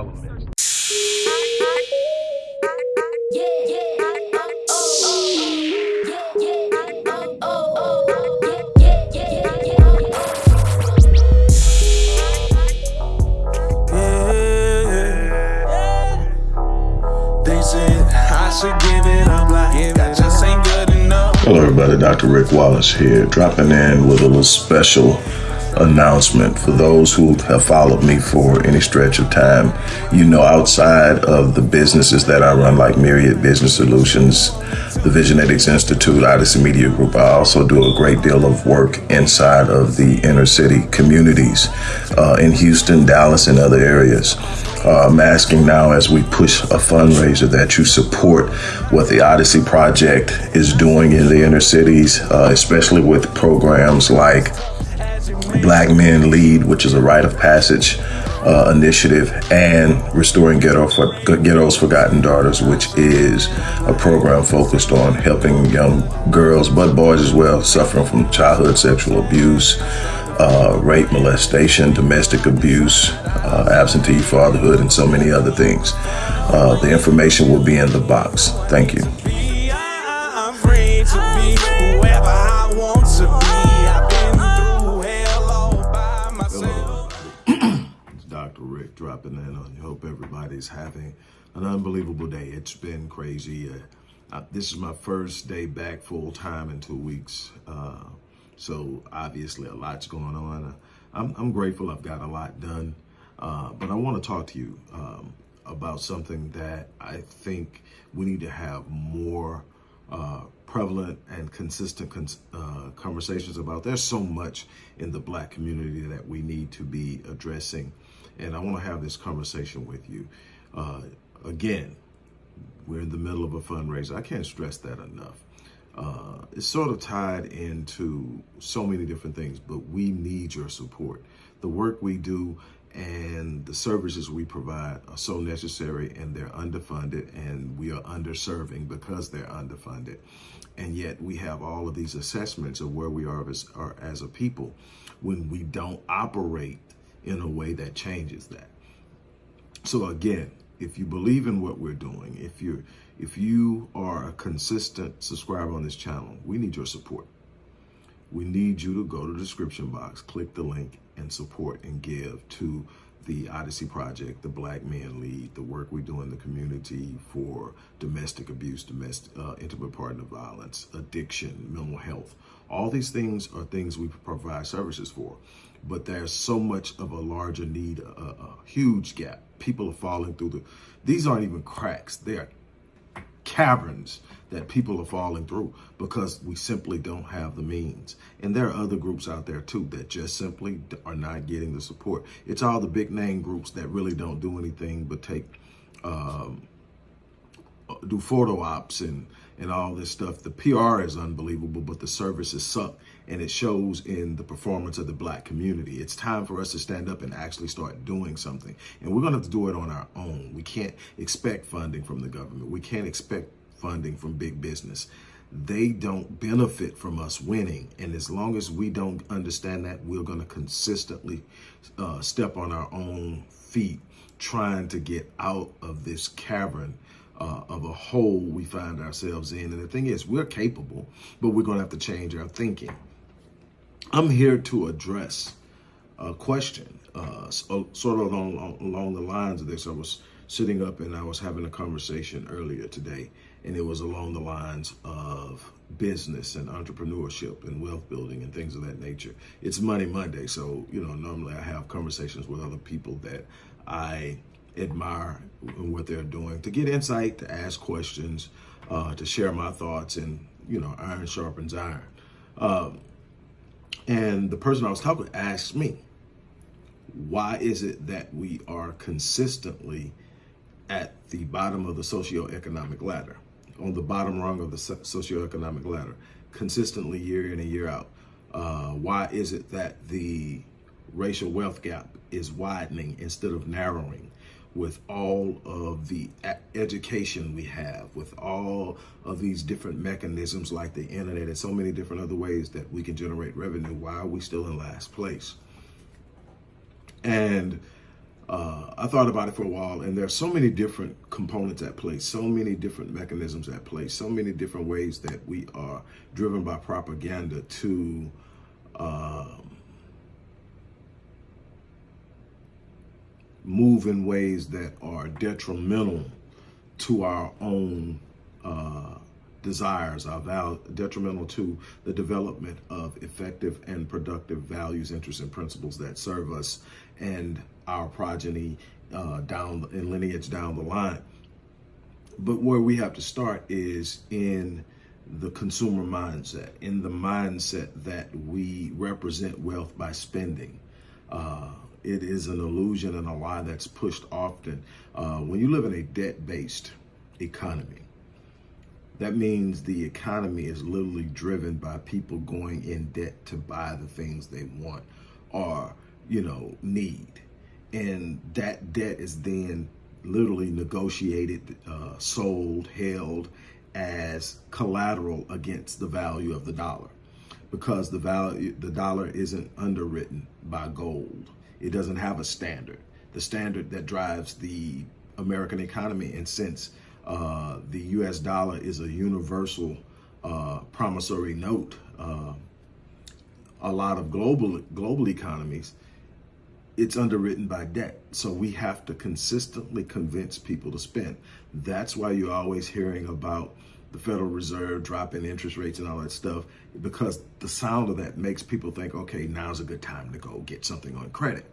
all elements. Hello everybody, Dr. Rick Wallace here, dropping in with a little special announcement for those who have followed me for any stretch of time. You know, outside of the businesses that I run, like Myriad Business Solutions, the Visionetics Institute, Odyssey Media Group, I also do a great deal of work inside of the inner city communities uh, in Houston, Dallas, and other areas. Uh, I'm asking now as we push a fundraiser that you support what the Odyssey Project is doing in the inner cities, uh, especially with programs like Black Men Lead, which is a rite of passage uh, initiative, and Restoring Ghetto for, Ghetto's Forgotten Daughters, which is a program focused on helping young girls, but boys as well, suffering from childhood sexual abuse, uh, rape, molestation, domestic abuse, uh, absentee fatherhood, and so many other things. Uh, the information will be in the box. Thank you. Dropping in on you. Hope everybody's having an unbelievable day. It's been crazy. Uh, this is my first day back full time in two weeks. Uh, so obviously a lot's going on. Uh, I'm, I'm, grateful I've got a lot done. Uh, but I want to talk to you um, about something that I think we need to have more uh, prevalent and consistent con uh, conversations about. There's so much in the black community that we need to be addressing and I want to have this conversation with you. Uh, again, we're in the middle of a fundraiser. I can't stress that enough. Uh, it's sort of tied into so many different things, but we need your support. The work we do and the services we provide are so necessary and they're underfunded and we are underserving because they're underfunded. And yet we have all of these assessments of where we are as, are as a people when we don't operate in a way that changes that. So again, if you believe in what we're doing, if you're if you are a consistent subscriber on this channel, we need your support. We need you to go to the description box, click the link and support and give to the Odyssey Project, the Black Men Lead, the work we do in the community for domestic abuse, domestic uh, intimate partner violence, addiction, mental health. All these things are things we provide services for but there's so much of a larger need, a, a huge gap. People are falling through the, these aren't even cracks. They're caverns that people are falling through because we simply don't have the means. And there are other groups out there too that just simply are not getting the support. It's all the big name groups that really don't do anything but take, um, do photo ops and, and all this stuff. The PR is unbelievable, but the services suck and it shows in the performance of the black community. It's time for us to stand up and actually start doing something. And we're gonna have to do it on our own. We can't expect funding from the government. We can't expect funding from big business. They don't benefit from us winning. And as long as we don't understand that, we're gonna consistently uh, step on our own feet, trying to get out of this cavern uh, of a hole we find ourselves in. And the thing is, we're capable, but we're going to have to change our thinking. I'm here to address a question, uh, sort of along, along the lines of this. I was sitting up and I was having a conversation earlier today, and it was along the lines of business and entrepreneurship and wealth building and things of that nature. It's Money Monday, so, you know, normally I have conversations with other people that I admire what they're doing to get insight, to ask questions, uh, to share my thoughts, and, you know, iron sharpens iron. Um, and the person I was talking to asked me, why is it that we are consistently at the bottom of the socioeconomic ladder, on the bottom rung of the socioeconomic ladder, consistently year in and year out? Uh, why is it that the racial wealth gap is widening instead of narrowing? With all of the education we have, with all of these different mechanisms like the internet and so many different other ways that we can generate revenue, why are we still in last place? And uh, I thought about it for a while, and there are so many different components at play, so many different mechanisms at play, so many different ways that we are driven by propaganda to um, move in ways that are detrimental to our own uh, desires, our val- detrimental to the development of effective and productive values, interests, and principles that serve us and our progeny uh, down in lineage down the line. But where we have to start is in the consumer mindset, in the mindset that we represent wealth by spending. Uh, it is an illusion and a lie that's pushed often. Uh, when you live in a debt-based economy, that means the economy is literally driven by people going in debt to buy the things they want or, you know, need. And that debt is then literally negotiated, uh, sold, held as collateral against the value of the dollar because the value the dollar isn't underwritten by gold it doesn't have a standard. The standard that drives the American economy, and since uh, the U.S. dollar is a universal uh, promissory note, uh, a lot of global global economies, it's underwritten by debt. So we have to consistently convince people to spend. That's why you're always hearing about the Federal Reserve dropping interest rates and all that stuff, because the sound of that makes people think, okay, now's a good time to go get something on credit.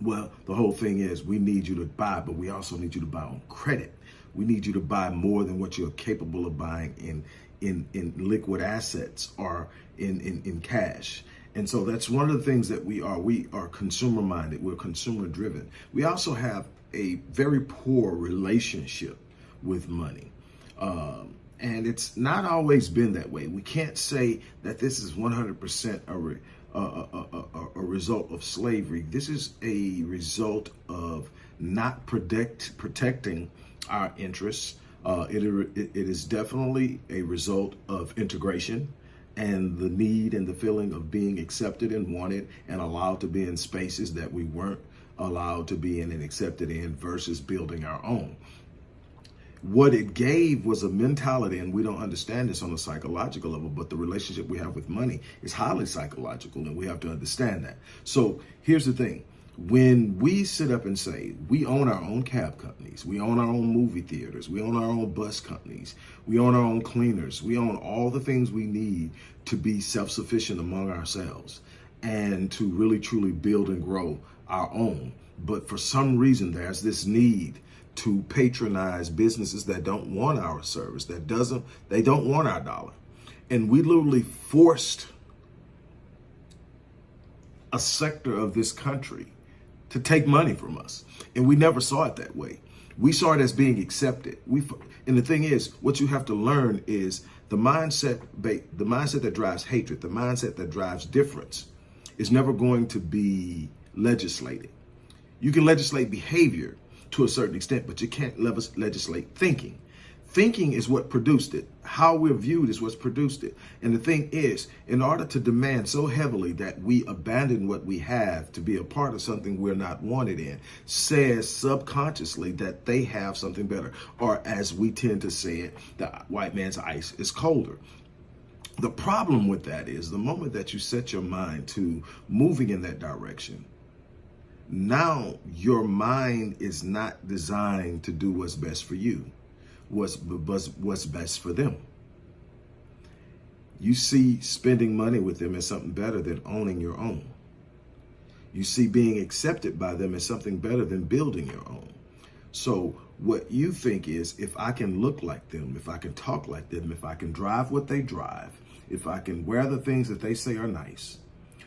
Well, the whole thing is we need you to buy, but we also need you to buy on credit. We need you to buy more than what you're capable of buying in in, in liquid assets or in, in, in cash. And so that's one of the things that we are. We are consumer minded. We're consumer driven. We also have a very poor relationship with money. Um, and it's not always been that way. We can't say that this is 100% a, re, a, a, a, result of slavery. This is a result of not protect, protecting our interests. Uh, it, it is definitely a result of integration and the need and the feeling of being accepted and wanted and allowed to be in spaces that we weren't allowed to be in and accepted in versus building our own what it gave was a mentality, and we don't understand this on a psychological level, but the relationship we have with money is highly psychological, and we have to understand that. So here's the thing. When we sit up and say we own our own cab companies, we own our own movie theaters, we own our own bus companies, we own our own cleaners, we own all the things we need to be self-sufficient among ourselves and to really truly build and grow our own. But for some reason, there's this need to patronize businesses that don't want our service, that doesn't, they don't want our dollar. And we literally forced a sector of this country to take money from us. And we never saw it that way. We saw it as being accepted. We, and the thing is, what you have to learn is the mindset, the mindset that drives hatred, the mindset that drives difference is never going to be legislated. You can legislate behavior, to a certain extent, but you can't legislate thinking. Thinking is what produced it. How we're viewed is what's produced it. And the thing is, in order to demand so heavily that we abandon what we have to be a part of something we're not wanted in, says subconsciously that they have something better. Or as we tend to say it, the white man's ice is colder. The problem with that is the moment that you set your mind to moving in that direction, now your mind is not designed to do what's best for you, what's, what's best for them. You see spending money with them as something better than owning your own. You see being accepted by them as something better than building your own. So what you think is if I can look like them, if I can talk like them, if I can drive what they drive, if I can wear the things that they say are nice,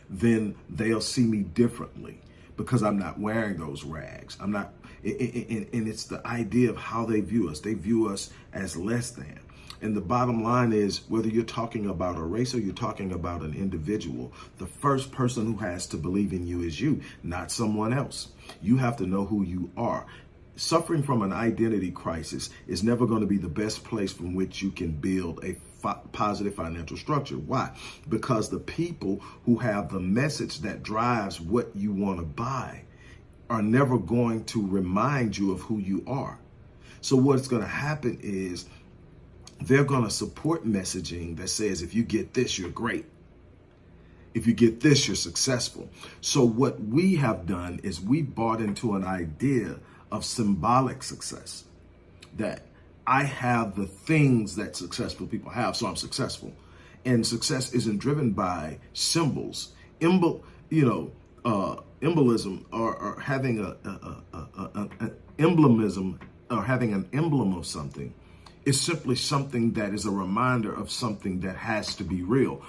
then they'll see me differently because I'm not wearing those rags. I'm not, and it's the idea of how they view us. They view us as less than. And the bottom line is whether you're talking about a race or you're talking about an individual, the first person who has to believe in you is you, not someone else. You have to know who you are. Suffering from an identity crisis is never going to be the best place from which you can build a positive financial structure. Why? Because the people who have the message that drives what you want to buy are never going to remind you of who you are. So what's going to happen is they're going to support messaging that says, if you get this, you're great. If you get this, you're successful. So what we have done is we bought into an idea of symbolic success that I have the things that successful people have, so I'm successful. And success isn't driven by symbols. Embol, you know, uh, embolism or, or having a, a, a, a, emblemism or having an emblem of something is simply something that is a reminder of something that has to be real.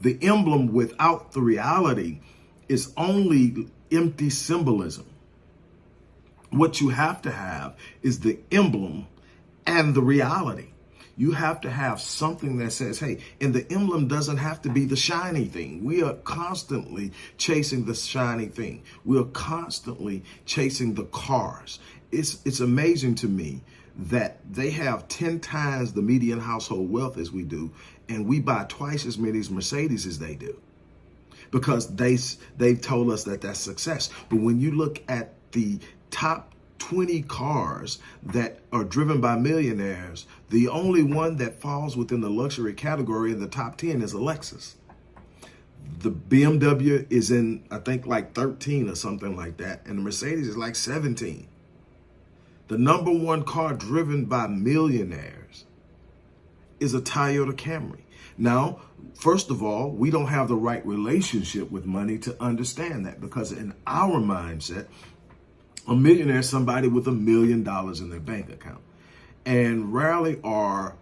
The emblem without the reality is only empty symbolism. What you have to have is the emblem and the reality. You have to have something that says, hey, and the emblem doesn't have to be the shiny thing. We are constantly chasing the shiny thing. We are constantly chasing the cars. It's, it's amazing to me that they have 10 times the median household wealth as we do, and we buy twice as many Mercedes as they do because they they've told us that that's success. But when you look at the top 20 cars that are driven by millionaires, the only one that falls within the luxury category in the top 10 is a Lexus. The BMW is in, I think, like 13 or something like that, and the Mercedes is like 17 the number one car driven by millionaires is a Toyota Camry. Now, first of all, we don't have the right relationship with money to understand that because in our mindset, a millionaire is somebody with a million dollars in their bank account. And rarely are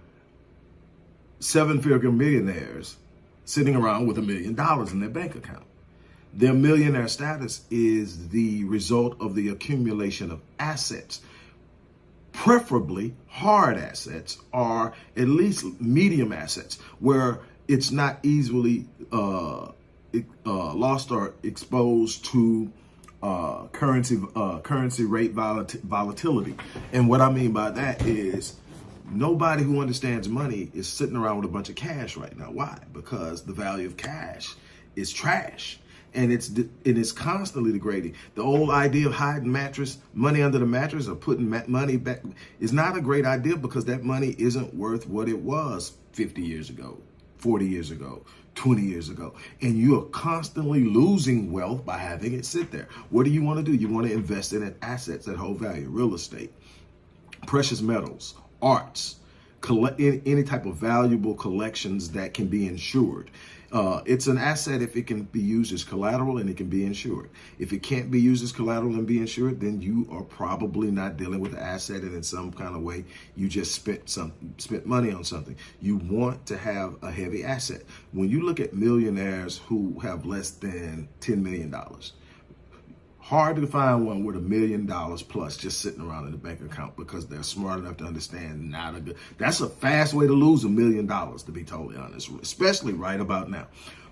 seven-figure millionaires sitting around with a million dollars in their bank account. Their millionaire status is the result of the accumulation of assets preferably hard assets or at least medium assets where it's not easily uh, uh, lost or exposed to uh, currency uh, currency rate volatility. And what I mean by that is nobody who understands money is sitting around with a bunch of cash right now. Why? Because the value of cash is trash and it's it is constantly degrading. The old idea of hiding mattress money under the mattress or putting money back is not a great idea because that money isn't worth what it was 50 years ago, 40 years ago, 20 years ago. And you are constantly losing wealth by having it sit there. What do you want to do? You want to invest in assets that hold value, real estate, precious metals, arts, collect any type of valuable collections that can be insured. Uh, it's an asset if it can be used as collateral and it can be insured. If it can't be used as collateral and be insured, then you are probably not dealing with the asset and in some kind of way you just spent some spent money on something. You want to have a heavy asset. When you look at millionaires who have less than $10 million, hard to find one with a million dollars plus just sitting around in the bank account because they're smart enough to understand not a good that's a fast way to lose a million dollars to be totally honest especially right about now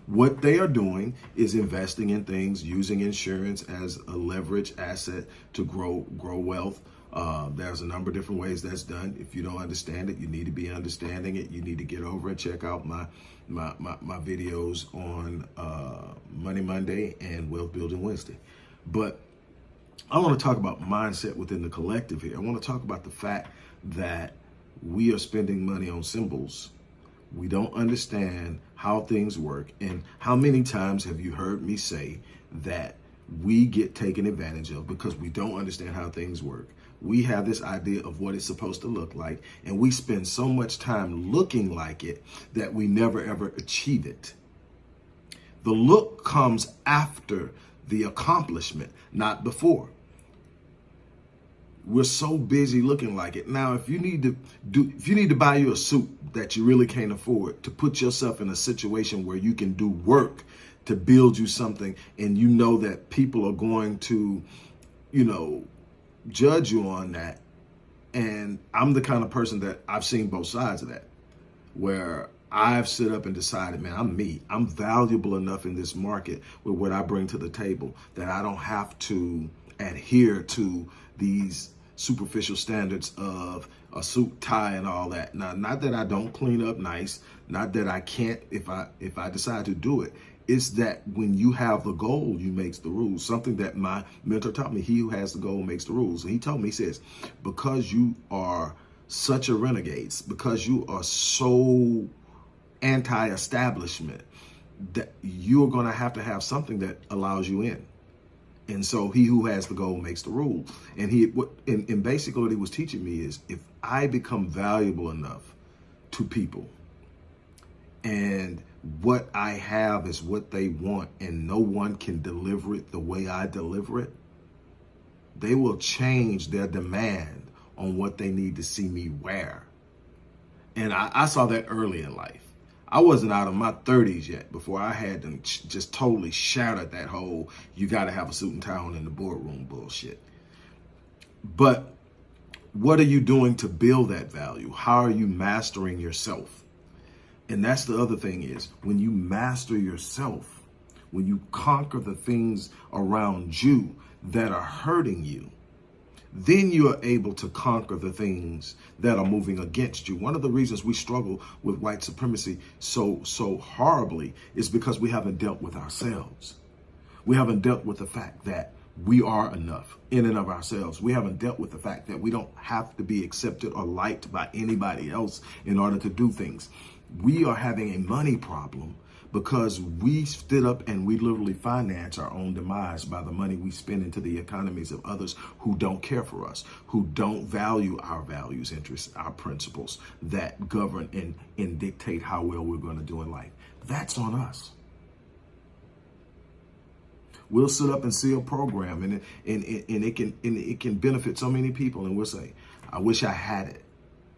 what they are doing is investing in things using insurance as a leverage asset to grow grow wealth uh, there's a number of different ways that's done. If you don't understand it, you need to be understanding it. You need to get over and check out my my, my, my videos on uh, Money Monday and Wealth Building Wednesday. But I want to talk about mindset within the collective here. I want to talk about the fact that we are spending money on symbols. We don't understand how things work. And how many times have you heard me say that we get taken advantage of because we don't understand how things work? We have this idea of what it's supposed to look like, and we spend so much time looking like it that we never ever achieve it. The look comes after the accomplishment, not before. We're so busy looking like it. Now, if you need to do, if you need to buy you a suit that you really can't afford to put yourself in a situation where you can do work to build you something and you know that people are going to, you know, judge you on that. And I'm the kind of person that I've seen both sides of that. where I've stood up and decided, man, I'm me. I'm valuable enough in this market with what I bring to the table that I don't have to adhere to these superficial standards of a suit, tie, and all that. Now, not that I don't clean up nice, not that I can't if I if I decide to do it. It's that when you have the goal, you makes the rules. Something that my mentor taught me, he who has the goal makes the rules. And he told me, he says, because you are such a renegade, because you are so anti-establishment, that you're going to have to have something that allows you in. And so he who has the goal makes the rule. And he what and, and basically what he was teaching me is if I become valuable enough to people and what I have is what they want and no one can deliver it the way I deliver it, they will change their demand on what they need to see me wear. And I, I saw that early in life. I wasn't out of my 30s yet before I had them just totally shattered that whole you got to have a suit and tie on in the boardroom bullshit. But what are you doing to build that value? How are you mastering yourself? And that's the other thing is when you master yourself, when you conquer the things around you that are hurting you, then you are able to conquer the things that are moving against you. One of the reasons we struggle with white supremacy so so horribly is because we haven't dealt with ourselves. We haven't dealt with the fact that we are enough in and of ourselves. We haven't dealt with the fact that we don't have to be accepted or liked by anybody else in order to do things. We are having a money problem because we stood up and we literally finance our own demise by the money we spend into the economies of others who don't care for us, who don't value our values, interests, our principles that govern and, and dictate how well we're going to do in life. That's on us. We'll sit up and see a program and, and, and, it can, and it can benefit so many people. And we'll say, I wish I had it.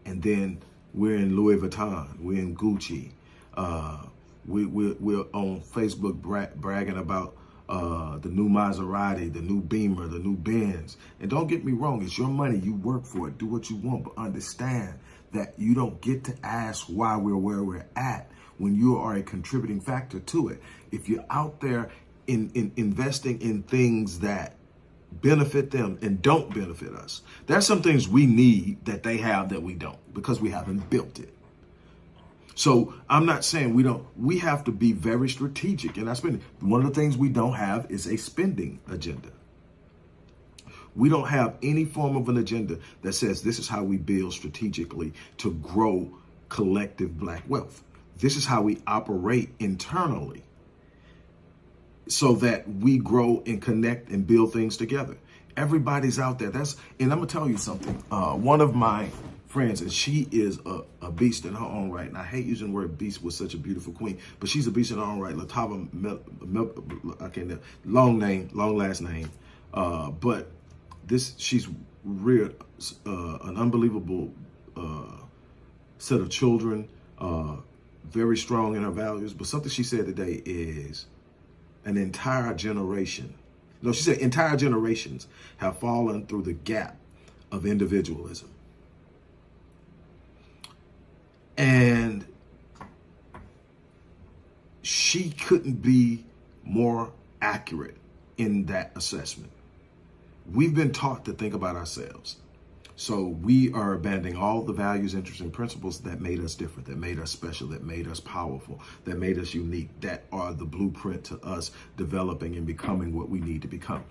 And then we're in Louis Vuitton, we're in Gucci, uh, we, we, we're on Facebook bra bragging about uh, the new Maserati, the new Beamer, the new Benz. And don't get me wrong, it's your money. You work for it. Do what you want. But understand that you don't get to ask why we're where we're at when you are a contributing factor to it. If you're out there in, in investing in things that benefit them and don't benefit us, there's some things we need that they have that we don't because we haven't built it. So I'm not saying we don't, we have to be very strategic in our spending. One of the things we don't have is a spending agenda. We don't have any form of an agenda that says this is how we build strategically to grow collective black wealth. This is how we operate internally so that we grow and connect and build things together. Everybody's out there. That's and I'm gonna tell you something. Uh, one of my friends, and she is a, a beast in her own right. And I hate using the word beast with such a beautiful queen, but she's a beast in her own right. Latava, Mel, Mel, I can't, long name, long last name. Uh, but this, she's reared uh, an unbelievable uh, set of children, uh, very strong in her values. But something she said today is an entire generation. No, she said entire generations have fallen through the gap of individualism. And she couldn't be more accurate in that assessment. We've been taught to think about ourselves. So we are abandoning all the values, interests, and principles that made us different, that made us special, that made us powerful, that made us unique, that are the blueprint to us developing and becoming what we need to become.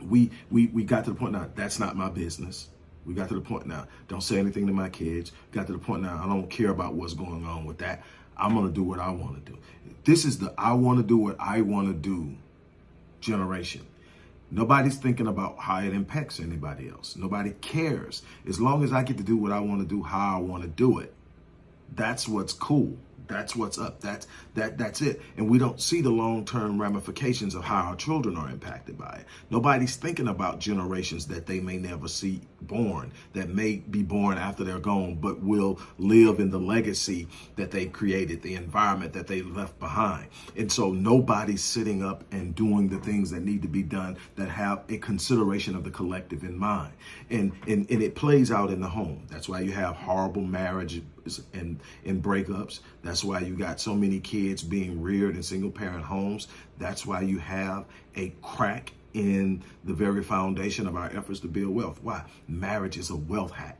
We we we got to the point now, that's not my business. We got to the point now. Don't say anything to my kids. Got to the point now. I don't care about what's going on with that. I'm going to do what I want to do. This is the I want to do what I want to do generation. Nobody's thinking about how it impacts anybody else. Nobody cares. As long as I get to do what I want to do, how I want to do it, that's what's cool. That's what's up. That's that that's it. And we don't see the long-term ramifications of how our children are impacted by it. Nobody's thinking about generations that they may never see born, that may be born after they're gone, but will live in the legacy that they created, the environment that they left behind. And so nobody's sitting up and doing the things that need to be done that have a consideration of the collective in mind. And and, and it plays out in the home. That's why you have horrible marriage and in breakups. That's why you got so many kids being reared in single parent homes. That's why you have a crack in the very foundation of our efforts to build wealth. Why? Marriage is a wealth hack.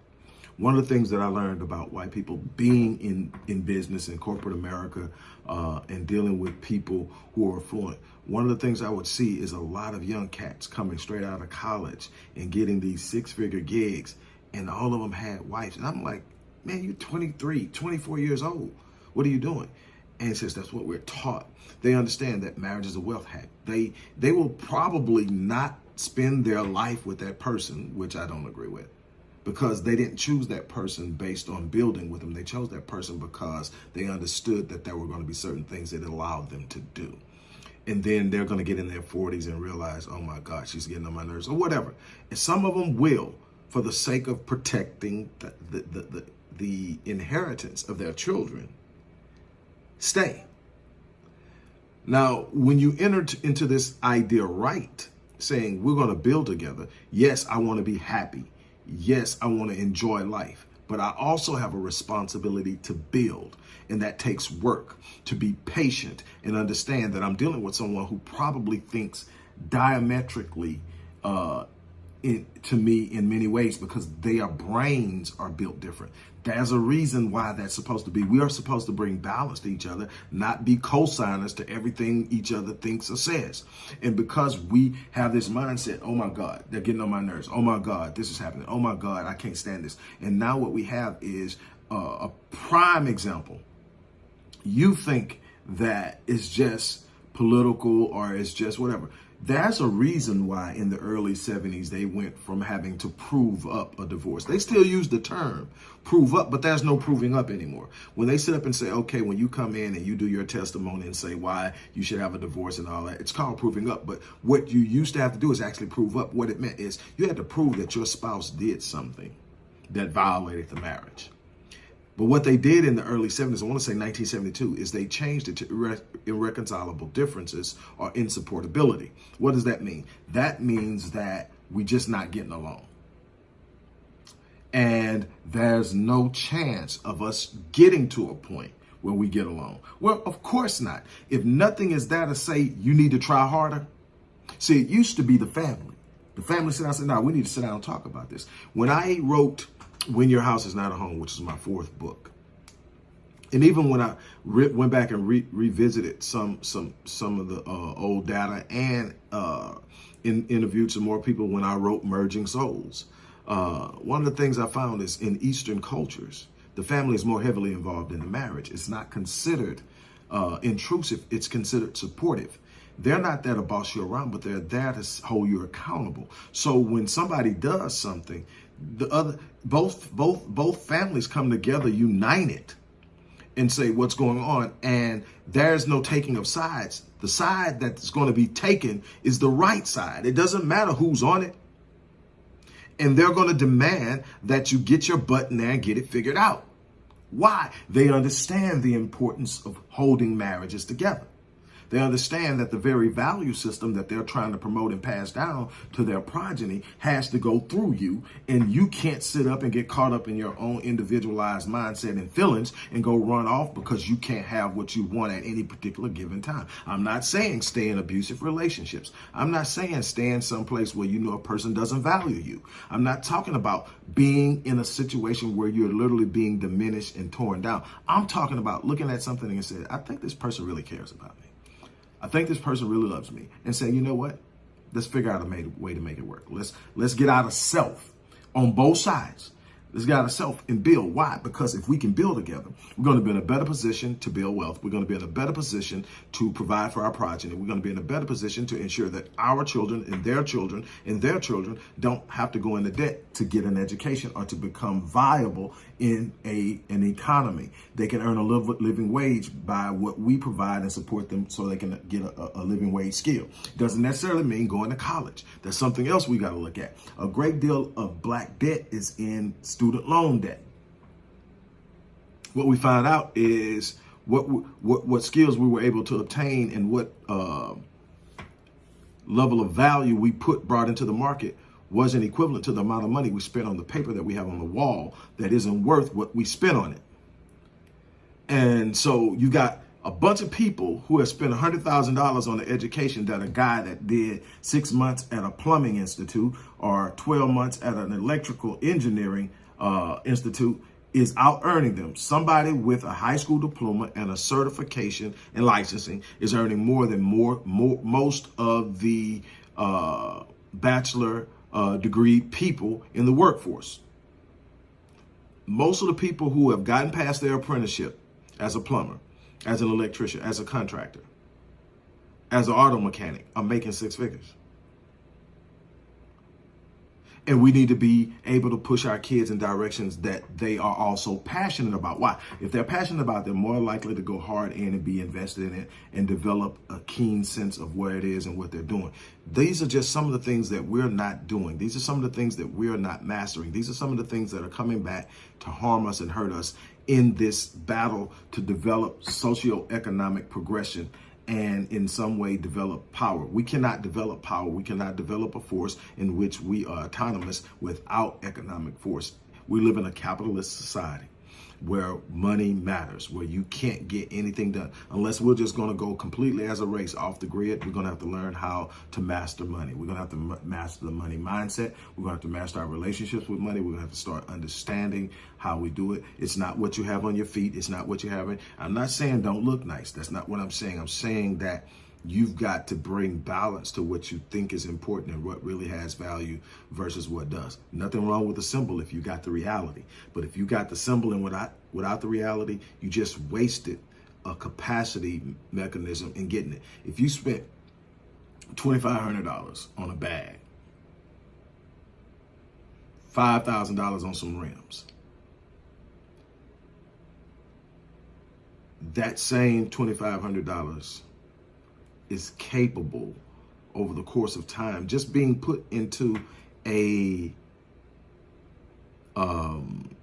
One of the things that I learned about white people being in, in business in corporate America uh, and dealing with people who are affluent, one of the things I would see is a lot of young cats coming straight out of college and getting these six figure gigs, and all of them had wives. And I'm like, man, you're 23, 24 years old. What are you doing? That's what we're taught. They understand that marriage is a wealth hack. They they will probably not spend their life with that person, which I don't agree with because they didn't choose that person based on building with them. They chose that person because they understood that there were going to be certain things that allowed them to do. And then they're going to get in their 40s and realize, oh my God, she's getting on my nerves or whatever. And some of them will for the sake of protecting the, the, the, the, the inheritance of their children stay. Now, when you enter into this idea right, saying we're going to build together, yes, I want to be happy yes, I want to enjoy life, but I also have a responsibility to build. And that takes work to be patient and understand that I'm dealing with someone who probably thinks diametrically uh, in, to me in many ways because their brains are built different. There's a reason why that's supposed to be. We are supposed to bring balance to each other, not be co-signers to everything each other thinks or says. And because we have this mindset, oh my God, they're getting on my nerves. Oh my God, this is happening. Oh my God, I can't stand this. And now what we have is uh, a prime example. You think that it's just political or it's just whatever. That's a reason why in the early 70s they went from having to prove up a divorce. They still use the term prove up, but there's no proving up anymore. When they sit up and say, okay, when you come in and you do your testimony and say why you should have a divorce and all that, it's called proving up. But what you used to have to do is actually prove up. What it meant is you had to prove that your spouse did something that violated the marriage. But what they did in the early 70s, I want to say 1972, is they changed it to irre irreconcilable differences or insupportability. What does that mean? That means that we're just not getting along. And there's no chance of us getting to a point where we get along. Well, of course not. If nothing is there to say you need to try harder. See, it used to be the family. The family said, I said, no, we need to sit down and talk about this. When I wrote when Your House is Not a Home, which is my fourth book. And even when I went back and re revisited some some some of the uh, old data and uh, in, interviewed some more people when I wrote Merging Souls, uh, one of the things I found is in Eastern cultures, the family is more heavily involved in the marriage. It's not considered uh, intrusive. It's considered supportive. They're not there to boss you around, but they're there to hold you accountable. So when somebody does something, the other both both both families come together united and say what's going on and there's no taking of sides. The side that's going to be taken is the right side. It doesn't matter who's on it. And they're going to demand that you get your butt in there and get it figured out. Why? They understand the importance of holding marriages together they understand that the very value system that they're trying to promote and pass down to their progeny has to go through you. And you can't sit up and get caught up in your own individualized mindset and feelings and go run off because you can't have what you want at any particular given time. I'm not saying stay in abusive relationships. I'm not saying stay in some place where you know a person doesn't value you. I'm not talking about being in a situation where you're literally being diminished and torn down. I'm talking about looking at something and saying, I think this person really cares about me. I think this person really loves me and say, you know what? Let's figure out a way to make it work. Let's let's get out of self on both sides this guy to self and build. Why? Because if we can build together, we're going to be in a better position to build wealth. We're going to be in a better position to provide for our progeny. We're going to be in a better position to ensure that our children and their children and their children don't have to go into debt to get an education or to become viable in a an economy. They can earn a living wage by what we provide and support them so they can get a, a living wage skill. Doesn't necessarily mean going to college. That's something else we got to look at. A great deal of black debt is in loan debt. What we find out is what what what skills we were able to obtain and what uh, level of value we put brought into the market wasn't equivalent to the amount of money we spent on the paper that we have on the wall that isn't worth what we spent on it. And so you got a bunch of people who have spent $100,000 on an education that a guy that did six months at a plumbing institute or 12 months at an electrical engineering uh, institute is out earning them. Somebody with a high school diploma and a certification and licensing is earning more than more, more most of the uh, bachelor uh, degree people in the workforce. Most of the people who have gotten past their apprenticeship as a plumber, as an electrician, as a contractor, as an auto mechanic are making six figures. And we need to be able to push our kids in directions that they are also passionate about. Why? If they're passionate about, they're more likely to go hard in and be invested in it and develop a keen sense of where it is and what they're doing. These are just some of the things that we're not doing. These are some of the things that we're not mastering. These are some of the things that are coming back to harm us and hurt us in this battle to develop socioeconomic progression and in some way develop power. We cannot develop power. We cannot develop a force in which we are autonomous without economic force. We live in a capitalist society where money matters, where you can't get anything done. Unless we're just going to go completely as a race off the grid, we're going to have to learn how to master money. We're going to have to master the money mindset. We're going to have to master our relationships with money. We're going to have to start understanding how we do it. It's not what you have on your feet. It's not what you have. I'm not saying don't look nice. That's not what I'm saying. I'm saying that you've got to bring balance to what you think is important and what really has value versus what does. Nothing wrong with the symbol if you got the reality. But if you got the symbol and without, without the reality, you just wasted a capacity mechanism in getting it. If you spent $2,500 on a bag, $5,000 on some rims, that same $2,500 is capable over the course of time, just being put into a um,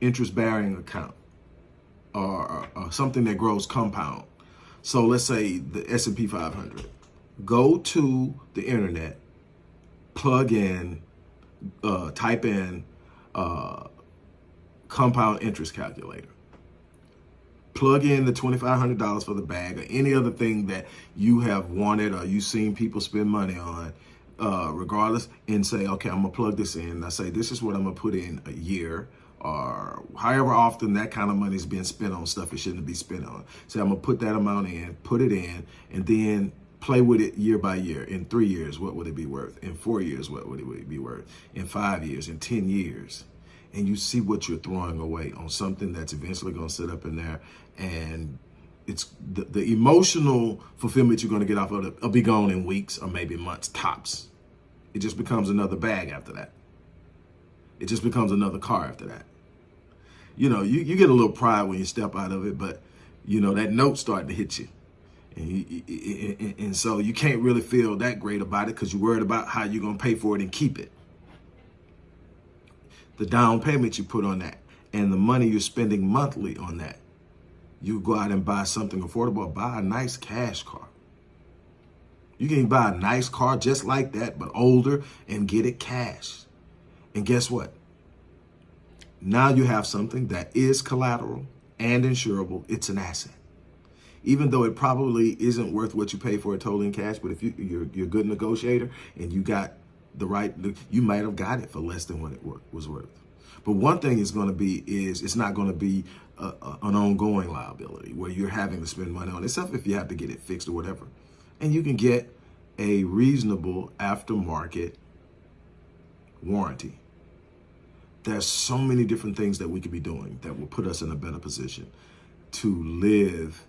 interest-bearing account or, or, something that grows compound. So let's say the S&P 500. Go to the internet, plug in, uh, type in uh, compound interest calculator plug in the $2,500 for the bag or any other thing that you have wanted or you've seen people spend money on, uh, regardless, and say, okay, I'm gonna plug this in. I say, this is what I'm gonna put in a year or however often that kind of money is being spent on stuff it shouldn't be spent on. So I'm gonna put that amount in, put it in, and then play with it year by year. In three years, what would it be worth? In four years, what would it be worth? In five years, in 10 years and you see what you're throwing away on something that's eventually going to sit up in there and it's the, the emotional fulfillment you're going to get off of it will be gone in weeks or maybe months tops. It just becomes another bag after that. It just becomes another car after that. You know, you, you get a little pride when you step out of it, but you know, that note starting to hit you. And, you, and, and so you can't really feel that great about it because you're worried about how you're going to pay for it and keep it the down payment you put on that and the money you're spending monthly on that. You go out and buy something affordable, buy a nice cash car. You can buy a nice car just like that, but older and get it cash. And guess what? Now you have something that is collateral and insurable. It's an asset. Even though it probably isn't worth what you pay for it totally in cash, but if you, you're, you're a good negotiator and you got the right, you might have got it for less than what it was worth. But one thing is going to be is it's not going to be a, a, an ongoing liability where you're having to spend money on it, except if you have to get it fixed or whatever. And you can get a reasonable aftermarket warranty. There's so many different things that we could be doing that will put us in a better position to live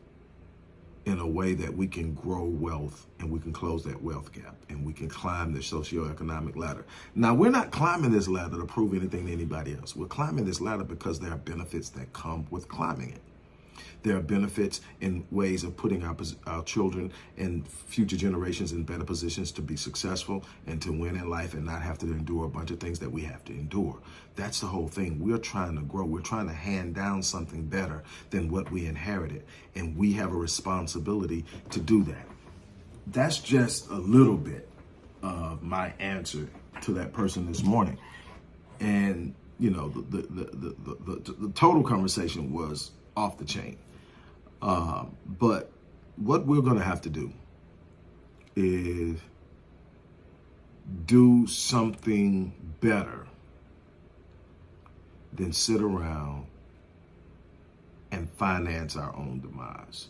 in a way that we can grow wealth and we can close that wealth gap and we can climb the socioeconomic ladder. Now, we're not climbing this ladder to prove anything to anybody else. We're climbing this ladder because there are benefits that come with climbing it. There are benefits in ways of putting our, our children and future generations in better positions to be successful and to win in life and not have to endure a bunch of things that we have to endure. That's the whole thing. We're trying to grow. We're trying to hand down something better than what we inherited. And we have a responsibility to do that. That's just a little bit of my answer to that person this morning. And, you know, the, the, the, the, the, the total conversation was off the chain. Uh, but what we're going to have to do is do something better than sit around and finance our own demise.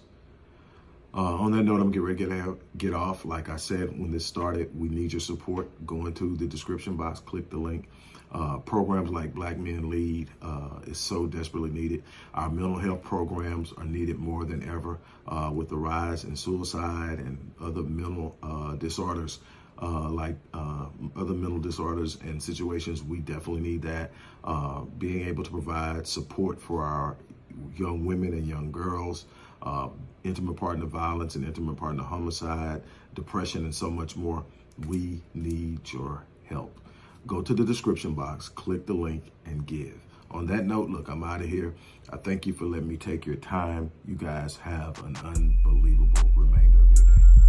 Uh, on that note, I'm gonna get ready to get, get off. Like I said, when this started, we need your support. Go into the description box, click the link. Uh, programs like Black Men Lead uh, is so desperately needed. Our mental health programs are needed more than ever uh, with the rise in suicide and other mental uh, disorders. Uh, like uh, other mental disorders and situations, we definitely need that. being able to provide support for our young women and young girls, uh, intimate partner violence and intimate partner homicide, depression, and so much more. We need your help. Go to the description box, click the link, and give. On that note, look, I'm out of here. I thank you for letting me take your time. You guys have an unbelievable remainder of your day.